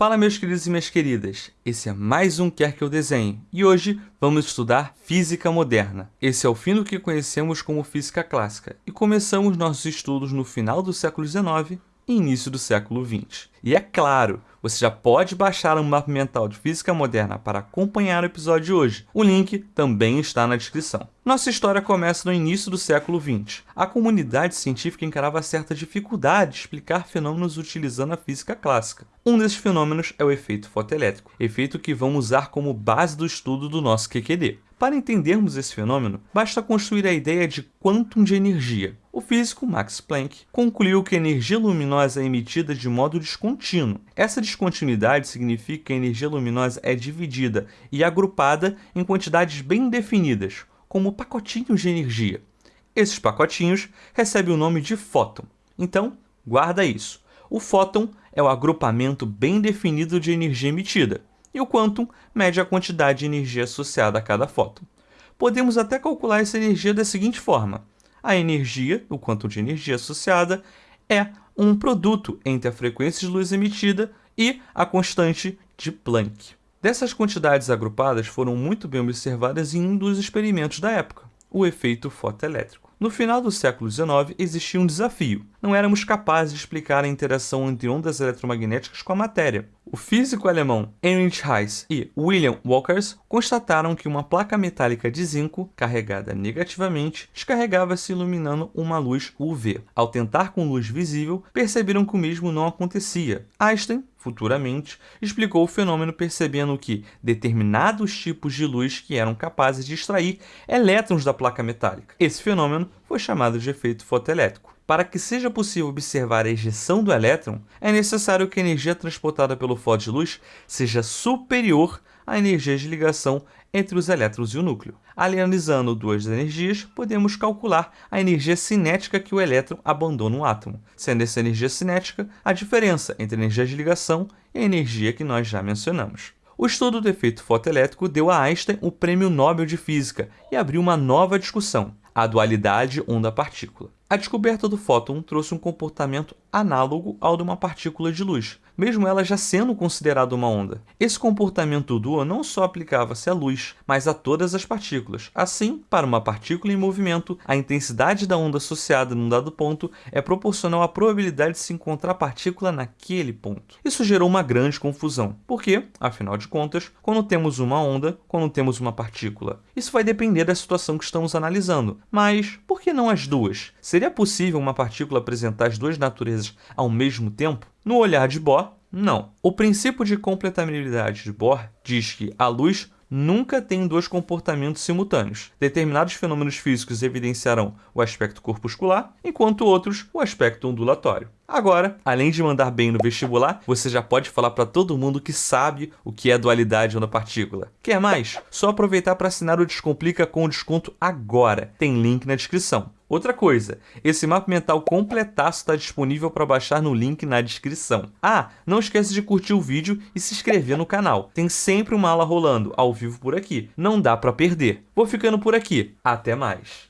Fala meus queridos e minhas queridas, esse é mais um Quer Que Eu Desenhe, e hoje vamos estudar Física Moderna. Esse é o fim do que conhecemos como Física Clássica, e começamos nossos estudos no final do século XIX e início do século XX. E é claro, você já pode baixar um mapa mental de física moderna para acompanhar o episódio de hoje. O link também está na descrição. Nossa história começa no início do século XX. A comunidade científica encarava certa dificuldade de explicar fenômenos utilizando a física clássica. Um desses fenômenos é o efeito fotoelétrico, efeito que vamos usar como base do estudo do nosso QQD. Para entendermos esse fenômeno, basta construir a ideia de quantum de energia. O físico Max Planck concluiu que a energia luminosa é emitida de modo descontínuo. Essa descontinuidade significa que a energia luminosa é dividida e agrupada em quantidades bem definidas, como pacotinhos de energia. Esses pacotinhos recebem o nome de fóton. Então, guarda isso. O fóton é o agrupamento bem definido de energia emitida e o quantum mede a quantidade de energia associada a cada fóton. Podemos até calcular essa energia da seguinte forma. A energia, o quantum de energia associada, é um produto entre a frequência de luz emitida e a constante de Planck. Dessas quantidades agrupadas foram muito bem observadas em um dos experimentos da época, o efeito fotoelétrico. No final do século XIX, existia um desafio. Não éramos capazes de explicar a interação entre ondas eletromagnéticas com a matéria. O físico alemão Heinrich Heiss e William Walkers constataram que uma placa metálica de zinco, carregada negativamente, descarregava-se iluminando uma luz UV. Ao tentar com luz visível, perceberam que o mesmo não acontecia. Einstein futuramente, explicou o fenômeno percebendo que determinados tipos de luz que eram capazes de extrair elétrons da placa metálica. Esse fenômeno foi chamado de efeito fotoelétrico. Para que seja possível observar a ejeção do elétron, é necessário que a energia transportada pelo fóton de luz seja superior à energia de ligação entre os elétrons e o núcleo. Analisando duas energias, podemos calcular a energia cinética que o elétron abandona um átomo, sendo essa energia cinética a diferença entre a energia de ligação e a energia que nós já mencionamos. O estudo do efeito fotoelétrico deu a Einstein o Prêmio Nobel de Física e abriu uma nova discussão, a dualidade onda-partícula. A descoberta do fóton trouxe um comportamento análogo ao de uma partícula de luz, mesmo ela já sendo considerada uma onda. Esse comportamento duo não só aplicava-se à luz, mas a todas as partículas. Assim, para uma partícula em movimento, a intensidade da onda associada num dado ponto é proporcional à probabilidade de se encontrar a partícula naquele ponto. Isso gerou uma grande confusão, porque, afinal de contas, quando temos uma onda, quando temos uma partícula? Isso vai depender da situação que estamos analisando, mas por que não as duas? Seria possível uma partícula apresentar as duas naturezas ao mesmo tempo? No olhar de Bohr, não. O princípio de completabilidade de Bohr diz que a luz nunca tem dois comportamentos simultâneos. Determinados fenômenos físicos evidenciarão o aspecto corpuscular, enquanto outros o aspecto ondulatório. Agora, além de mandar bem no vestibular, você já pode falar para todo mundo que sabe o que é dualidade onda-partícula. Quer mais? Só aproveitar para assinar o Descomplica com desconto agora. Tem link na descrição. Outra coisa, esse mapa mental completaço está disponível para baixar no link na descrição. Ah, não esqueça de curtir o vídeo e se inscrever no canal. Tem sempre uma aula rolando ao vivo por aqui, não dá para perder. Vou ficando por aqui, até mais!